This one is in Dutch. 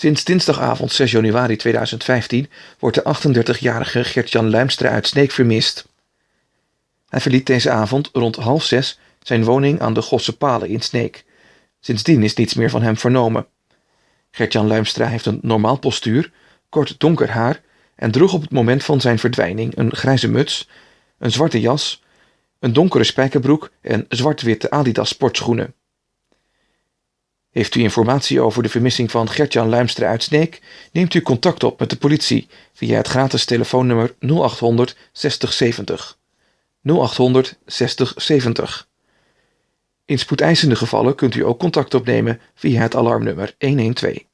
Sinds dinsdagavond 6 januari 2015 wordt de 38-jarige Gert-Jan Luimstra uit Sneek vermist. Hij verliet deze avond rond half zes zijn woning aan de Gosse Palen in Sneek. Sindsdien is niets meer van hem vernomen. Gert-Jan Luimstra heeft een normaal postuur, kort donker haar en droeg op het moment van zijn verdwijning een grijze muts, een zwarte jas, een donkere spijkerbroek en zwart-witte Adidas sportschoenen. Heeft u informatie over de vermissing van Gertjan Luimstra uit Sneek? Neemt u contact op met de politie via het gratis telefoonnummer 0800 6070. 0800 6070. In spoedeisende gevallen kunt u ook contact opnemen via het alarmnummer 112.